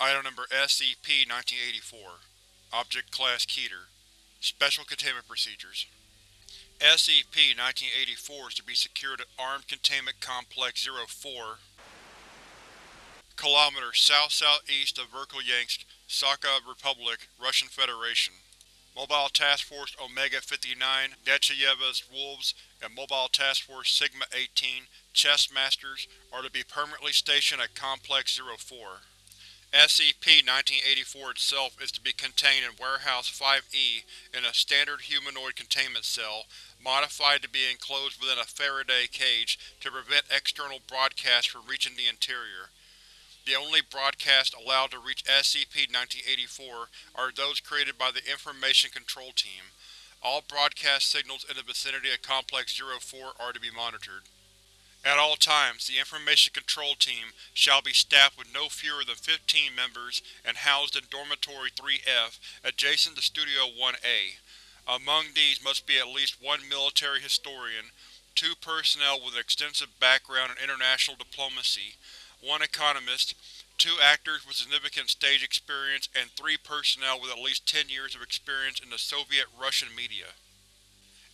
Item Number SCP-1984 Object Class Keter Special Containment Procedures SCP-1984 is to be secured at Armed Containment Complex 04 km south-southeast of Verkhoyansk, Sakha Republic, Russian Federation. Mobile Task Force Omega-59, Nechayeva's Wolves, and Mobile Task Force Sigma-18, Chess Masters, are to be permanently stationed at Complex 04. SCP-1984 itself is to be contained in Warehouse 5-E in a standard humanoid containment cell, modified to be enclosed within a Faraday cage to prevent external broadcasts from reaching the interior. The only broadcasts allowed to reach SCP-1984 are those created by the Information Control Team. All broadcast signals in the vicinity of Complex 04 are to be monitored. At all times, the Information Control Team shall be staffed with no fewer than 15 members and housed in Dormitory 3F, adjacent to Studio 1A. Among these must be at least one military historian, two personnel with an extensive background in international diplomacy, one economist, two actors with significant stage experience, and three personnel with at least 10 years of experience in the Soviet-Russian media.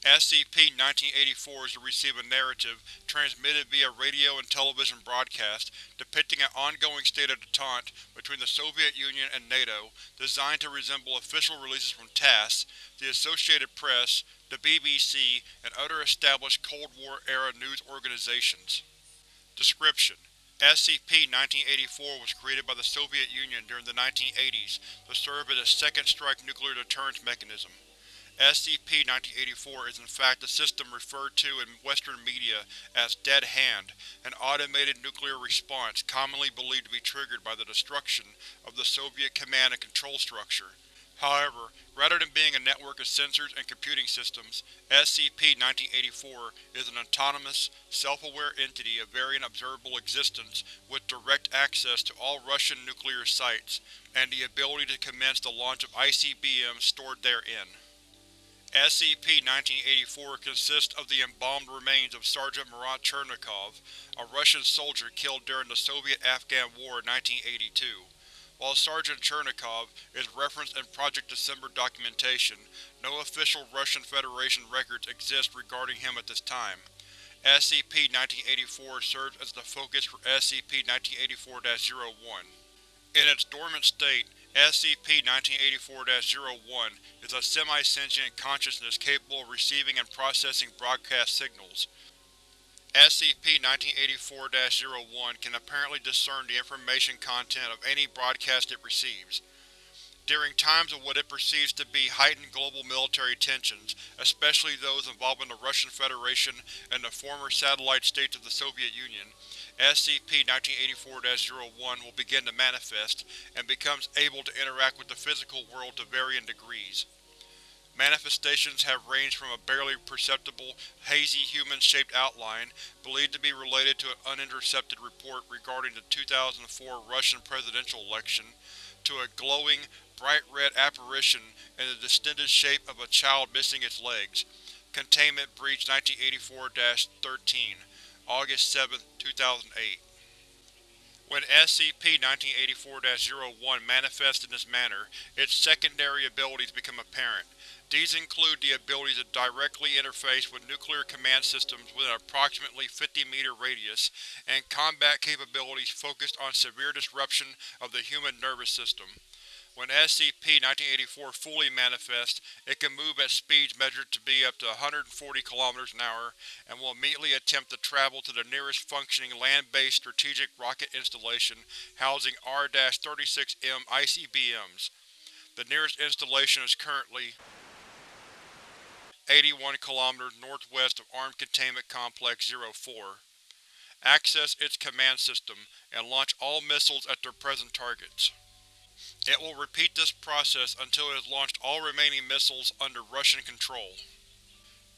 SCP-1984 is to receive a narrative, transmitted via radio and television broadcast, depicting an ongoing state of detente between the Soviet Union and NATO, designed to resemble official releases from TASS, the Associated Press, the BBC, and other established Cold War-era news organizations. Description: SCP-1984 was created by the Soviet Union during the 1980s to serve as a second-strike nuclear deterrence mechanism. SCP-1984 is in fact a system referred to in Western media as Dead Hand, an automated nuclear response commonly believed to be triggered by the destruction of the Soviet command and control structure. However, rather than being a network of sensors and computing systems, SCP-1984 is an autonomous, self-aware entity of varying observable existence with direct access to all Russian nuclear sites, and the ability to commence the launch of ICBMs stored therein. SCP-1984 consists of the embalmed remains of Sergeant Marat Chernikov, a Russian soldier killed during the Soviet-Afghan War in 1982. While Sergeant Chernikov is referenced in Project December documentation, no official Russian Federation records exist regarding him at this time. SCP-1984 serves as the focus for SCP-1984-01. In its dormant state, SCP-1984-01 is a semi-sentient consciousness capable of receiving and processing broadcast signals. SCP-1984-01 can apparently discern the information content of any broadcast it receives. During times of what it perceives to be heightened global military tensions, especially those involving the Russian Federation and the former satellite states of the Soviet Union, SCP-1984-01 will begin to manifest, and becomes able to interact with the physical world to varying degrees. Manifestations have ranged from a barely perceptible, hazy human-shaped outline, believed to be related to an unintercepted report regarding the 2004 Russian presidential election, to a glowing, bright red apparition in the distended shape of a child missing its legs. Containment Breach 1984-13 August 7, 2008 When SCP-1984-01 manifests in this manner, its secondary abilities become apparent. These include the ability to directly interface with nuclear command systems within approximately 50-meter radius, and combat capabilities focused on severe disruption of the human nervous system. When SCP-1984 fully manifests, it can move at speeds measured to be up to 140 km an hour, and will immediately attempt to travel to the nearest functioning land-based strategic rocket installation housing R-36M ICBMs. The nearest installation is currently 81 km northwest of Armed Containment Complex 04. Access its command system, and launch all missiles at their present targets. It will repeat this process until it has launched all remaining missiles under Russian control.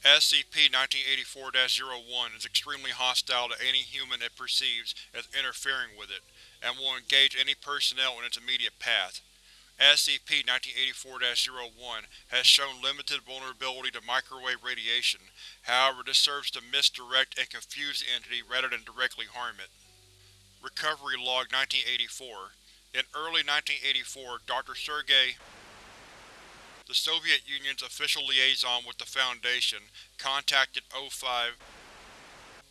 SCP-1984-01 is extremely hostile to any human it perceives as interfering with it, and will engage any personnel in its immediate path. SCP-1984-01 has shown limited vulnerability to microwave radiation, however this serves to misdirect and confuse the entity rather than directly harm it. Recovery Log 1984 In early 1984, Dr. Sergei the Soviet Union's official liaison with the Foundation contacted O5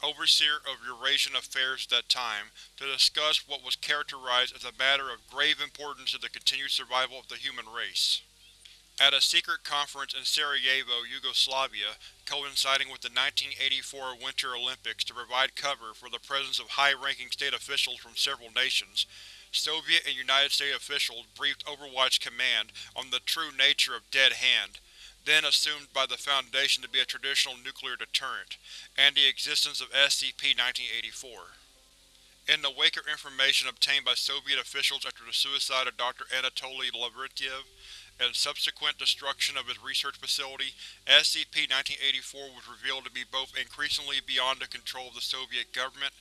Overseer of Eurasian Affairs at that time, to discuss what was characterized as a matter of grave importance to the continued survival of the human race. At a secret conference in Sarajevo, Yugoslavia, coinciding with the 1984 Winter Olympics to provide cover for the presence of high-ranking state officials from several nations, Soviet and United States officials briefed Overwatch Command on the true nature of Dead Hand, then assumed by the Foundation to be a traditional nuclear deterrent, and the existence of SCP-1984. In the wake of information obtained by Soviet officials after the suicide of Dr. Anatoly Lavrentiev, and subsequent destruction of his research facility, SCP-1984 was revealed to be both increasingly beyond the control of the Soviet government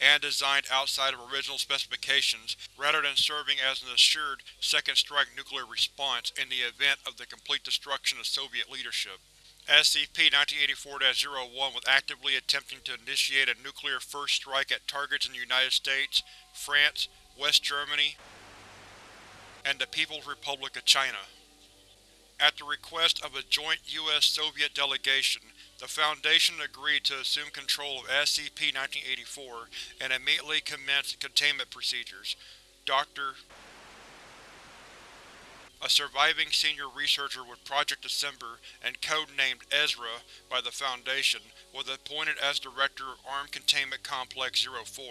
and designed outside of original specifications rather than serving as an assured second-strike nuclear response in the event of the complete destruction of Soviet leadership. SCP-1984-01 was actively attempting to initiate a nuclear first strike at targets in the United States, France, West Germany, and the People's Republic of China. At the request of a joint U.S.-Soviet delegation, the Foundation agreed to assume control of SCP-1984 and immediately commenced containment procedures. Dr. A surviving senior researcher with Project December and code-named Ezra by the Foundation was appointed as Director of Armed Containment Complex 04.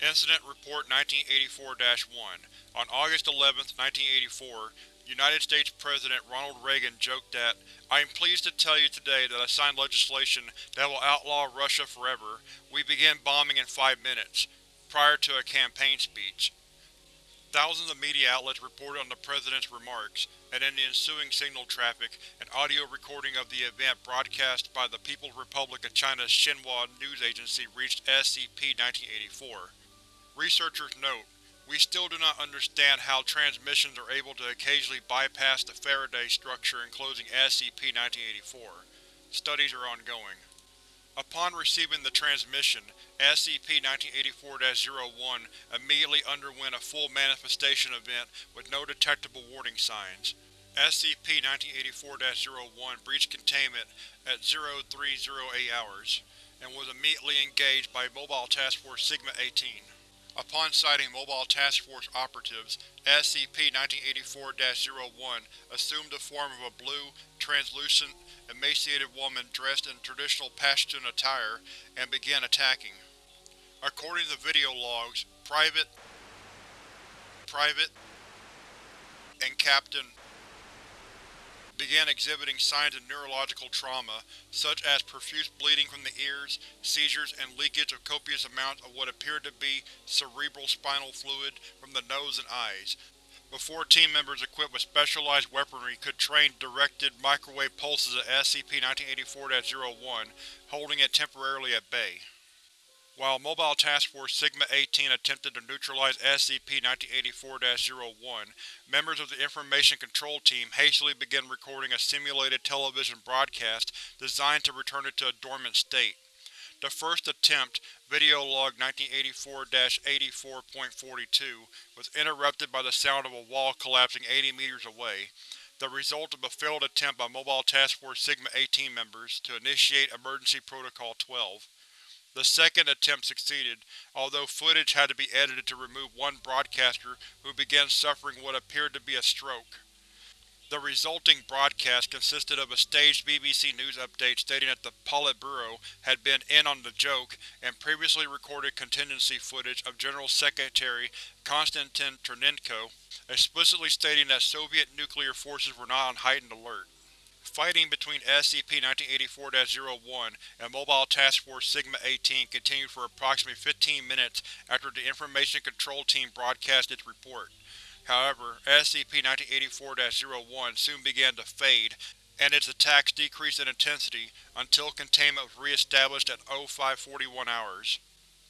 Incident Report 1984-1 On August 11, 1984, United States President Ronald Reagan joked that, I am pleased to tell you today that I signed legislation that will outlaw Russia forever. We begin bombing in five minutes, prior to a campaign speech. Thousands of media outlets reported on the President's remarks, and in the ensuing signal traffic, an audio recording of the event broadcast by the People's Republic of China's Xinhua news agency reached SCP-1984. Researchers note, we still do not understand how transmissions are able to occasionally bypass the Faraday structure enclosing SCP-1984. Studies are ongoing. Upon receiving the transmission, SCP-1984-01 immediately underwent a full manifestation event with no detectable warning signs. SCP-1984-01 breached containment at 0308 hours, and was immediately engaged by Mobile Task Force Sigma-18. Upon sighting Mobile Task Force operatives, SCP-1984-01 assumed the form of a blue, translucent, emaciated woman dressed in traditional Pashtun attire and began attacking. According to video logs, Private Private and Captain began exhibiting signs of neurological trauma, such as profuse bleeding from the ears, seizures, and leakage of copious amounts of what appeared to be cerebral spinal fluid from the nose and eyes, before team members equipped with specialized weaponry could train directed microwave pulses at SCP-1984-01, holding it temporarily at bay. While Mobile Task Force Sigma-18 attempted to neutralize SCP-1984-01, members of the Information Control Team hastily began recording a simulated television broadcast designed to return it to a dormant state. The first attempt, Video Log 1984-84.42, was interrupted by the sound of a wall collapsing 80 meters away, the result of a failed attempt by Mobile Task Force Sigma-18 members to initiate Emergency Protocol 12. The second attempt succeeded, although footage had to be edited to remove one broadcaster who began suffering what appeared to be a stroke. The resulting broadcast consisted of a staged BBC News update stating that the Politburo had been in on the joke and previously recorded contingency footage of General Secretary Konstantin Chernenko, explicitly stating that Soviet nuclear forces were not on heightened alert. Fighting between SCP-1984-01 and Mobile Task Force Sigma-18 continued for approximately 15 minutes after the Information Control Team broadcast its report. However, SCP-1984-01 soon began to fade, and its attacks decreased in intensity until containment was re-established at 0541 hours.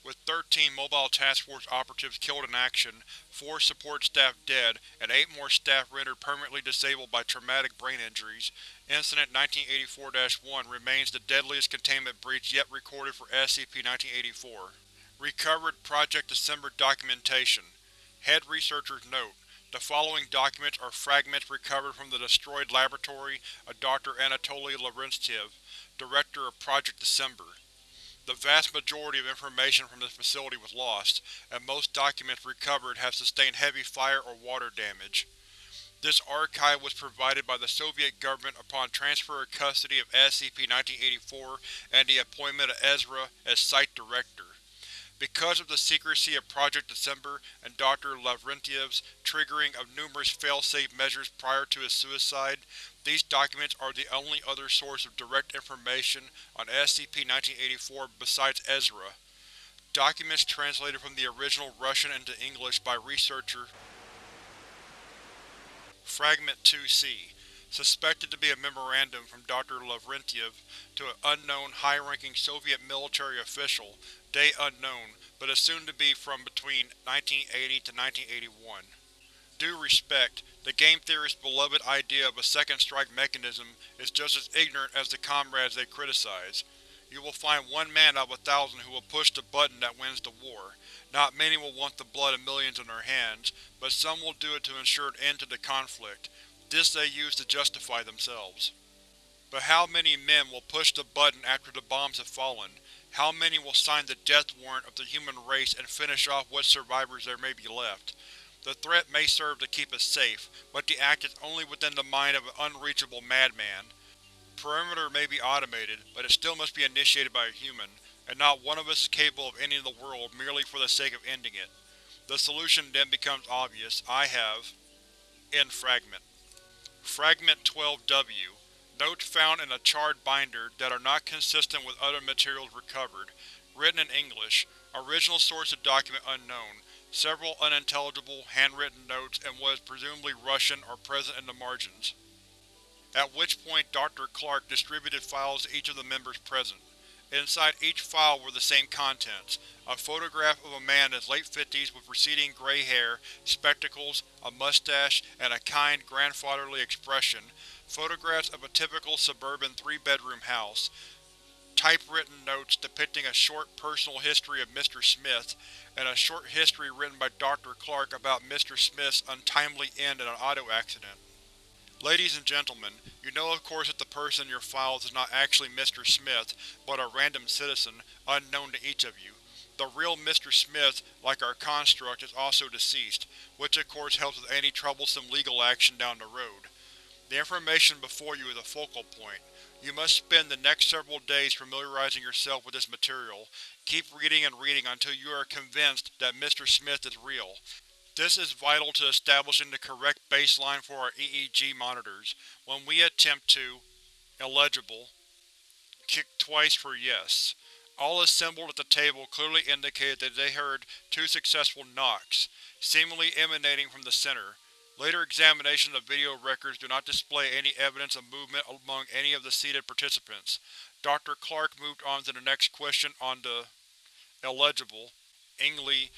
With 13 Mobile Task Force operatives killed in action, 4 support staff dead, and 8 more staff rendered permanently disabled by traumatic brain injuries, Incident 1984-1 remains the deadliest containment breach yet recorded for SCP-1984. Recovered Project December documentation Head Researchers Note: The following documents are fragments recovered from the destroyed laboratory of Dr. Anatoly Lavrentiev, Director of Project December. The vast majority of information from this facility was lost, and most documents recovered have sustained heavy fire or water damage. This archive was provided by the Soviet government upon transfer of custody of SCP-1984 and the appointment of Ezra as Site Director. Because of the secrecy of Project December and Dr. Lavrentiev's triggering of numerous fail-safe measures prior to his suicide, these documents are the only other source of direct information on SCP-1984 besides Ezra. Documents translated from the original Russian into English by researcher Fragment 2-C Suspected to be a memorandum from Dr. Lavrentiev to an unknown, high-ranking Soviet military official, date unknown, but assumed to be from between 1980 to 1981. Due respect, the game theorist's beloved idea of a second strike mechanism is just as ignorant as the comrades they criticize. You will find one man out of a thousand who will push the button that wins the war. Not many will want the blood of millions in their hands, but some will do it to ensure an end to the conflict. This they use to justify themselves. But how many men will push the button after the bombs have fallen? How many will sign the death warrant of the human race and finish off what survivors there may be left? The threat may serve to keep us safe, but the act is only within the mind of an unreachable madman. Perimeter may be automated, but it still must be initiated by a human, and not one of us is capable of ending the world merely for the sake of ending it. The solution then becomes obvious. I have… End Fragment. Fragment 12-W Notes found in a charred binder that are not consistent with other materials recovered. Written in English. Original source of document unknown. Several unintelligible, handwritten notes and what is presumably Russian are present in the margins. At which point Dr. Clark distributed files to each of the members present. Inside each file were the same contents, a photograph of a man in his late fifties with receding gray hair, spectacles, a mustache, and a kind, grandfatherly expression, photographs of a typical suburban three-bedroom house, typewritten notes depicting a short personal history of Mr. Smith, and a short history written by Dr. Clark about Mr. Smith's untimely end in an auto accident. Ladies and gentlemen, you know of course that the person in your files is not actually Mr. Smith, but a random citizen, unknown to each of you. The real Mr. Smith, like our construct, is also deceased, which of course helps with any troublesome legal action down the road. The information before you is a focal point. You must spend the next several days familiarizing yourself with this material. Keep reading and reading until you are convinced that Mr. Smith is real. This is vital to establishing the correct baseline for our EEG monitors. When we attempt to… illegible. Kick twice for yes. All assembled at the table clearly indicated that they heard two successful knocks, seemingly emanating from the center. Later examination of video records do not display any evidence of movement among any of the seated participants. Dr. Clark moved on to the next question on the illegible. Ingley,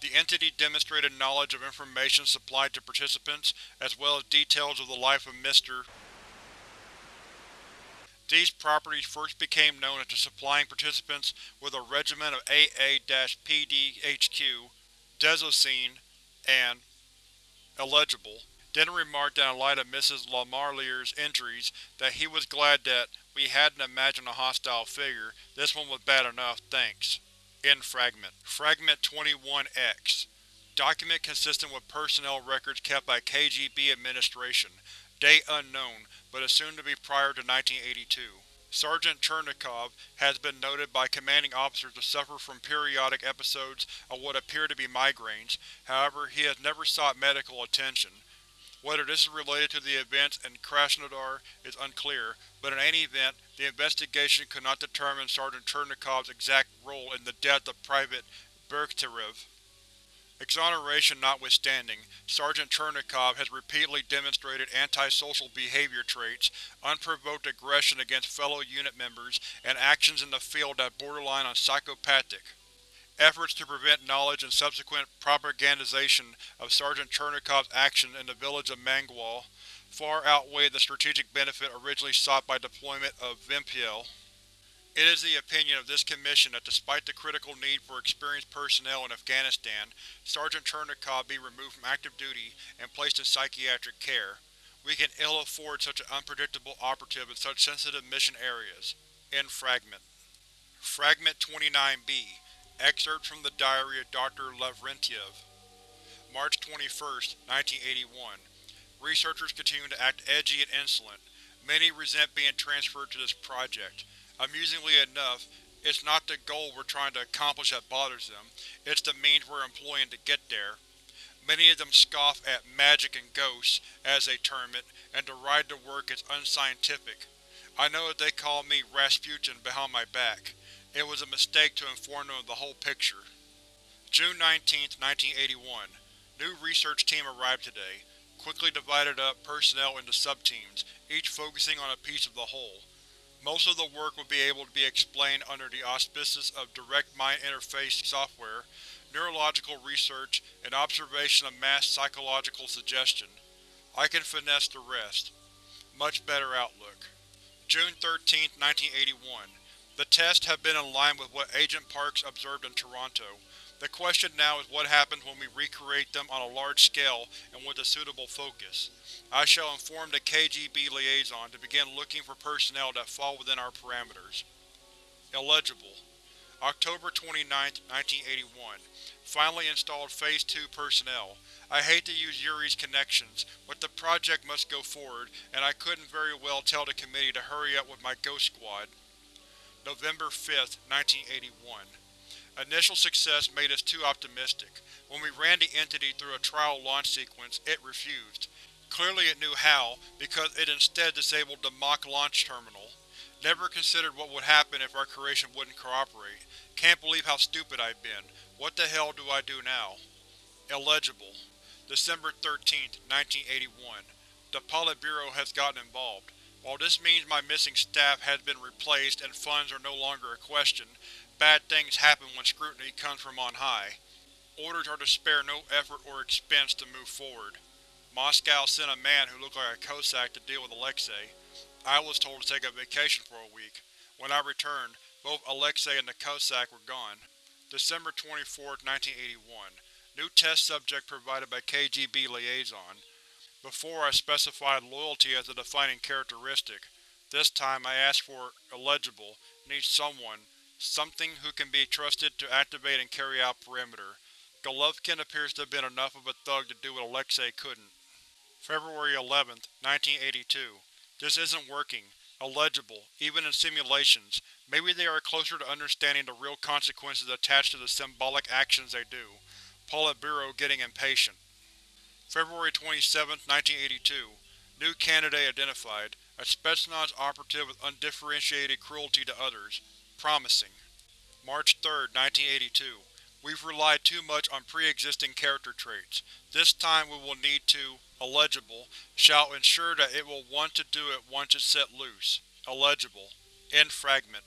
the entity demonstrated knowledge of information supplied to participants, as well as details of the life of Mr. These properties first became known after supplying participants with a regimen of AA-PDHQ, Desosine, and illegible, then remarked in light of Mrs. Lamarliere's injuries, that he was glad that we hadn't imagined a hostile figure, this one was bad enough, thanks. End Fragment. Fragment 21-X Document consistent with personnel records kept by KGB administration. Date unknown, but assumed to be prior to 1982. Sergeant Chernikov has been noted by commanding officers to suffer from periodic episodes of what appear to be migraines, however he has never sought medical attention. Whether this is related to the events in Krasnodar is unclear, but in any event, the investigation could not determine Sergeant Chernikov's exact role in the death of Private Bergtarev. Exoneration notwithstanding, Sergeant Chernikov has repeatedly demonstrated antisocial behavior traits, unprovoked aggression against fellow unit members, and actions in the field that borderline on psychopathic. Efforts to prevent knowledge and subsequent propagandization of Sergeant Chernikov's actions in the village of Mangual far outweighed the strategic benefit originally sought by deployment of VIMPL. It is the opinion of this Commission that despite the critical need for experienced personnel in Afghanistan, Sergeant Chernikov be removed from active duty and placed in psychiatric care. We can ill afford such an unpredictable operative in such sensitive mission areas. End Fragment. Fragment 29b Excerpt from the Diary of Dr. Lavrentiev March 21, 1981 Researchers continue to act edgy and insolent. Many resent being transferred to this project. Amusingly enough, it's not the goal we're trying to accomplish that bothers them, it's the means we're employing to get there. Many of them scoff at magic and ghosts, as they term it, and deride the work as unscientific. I know that they call me Rasputin behind my back. It was a mistake to inform them of the whole picture. June 19, 1981. New research team arrived today. Quickly divided up personnel into subteams, each focusing on a piece of the whole. Most of the work will be able to be explained under the auspices of direct mind interface software, neurological research, and observation of mass psychological suggestion. I can finesse the rest. Much better outlook. June 13, 1981. The tests have been in line with what Agent Parks observed in Toronto. The question now is what happens when we recreate them on a large scale and with a suitable focus. I shall inform the KGB liaison to begin looking for personnel that fall within our parameters. Illegible. October 29, 1981. Finally installed Phase 2 personnel. I hate to use Yuri's connections, but the project must go forward, and I couldn't very well tell the committee to hurry up with my Ghost Squad. November 5, 1981. Initial success made us too optimistic. When we ran the entity through a trial launch sequence, it refused. Clearly it knew how, because it instead disabled the mock launch terminal. Never considered what would happen if our creation wouldn't cooperate. Can't believe how stupid I've been. What the hell do I do now? Illegible. December 13, 1981. The Politburo has gotten involved. While this means my missing staff has been replaced and funds are no longer a question, Bad things happen when scrutiny comes from on high. Orders are to spare no effort or expense to move forward. Moscow sent a man who looked like a Cossack to deal with Alexei. I was told to take a vacation for a week. When I returned, both Alexei and the Cossack were gone. December 24, 1981. New test subject provided by KGB Liaison. Before I specified loyalty as a defining characteristic. This time I asked for illegible, needs someone, Something who can be trusted to activate and carry out perimeter. Golovkin appears to have been enough of a thug to do what Alexei couldn't. February 11, 1982. This isn't working. Illegible, even in simulations. Maybe they are closer to understanding the real consequences attached to the symbolic actions they do. Politburo getting impatient. February 27, 1982. New candidate identified. A Spetsnaz operative with undifferentiated cruelty to others. Promising. March 3, 1982. We've relied too much on pre-existing character traits. This time we will need to, illegible, shall ensure that it will want to do it once it's set loose. Illegible. End fragment.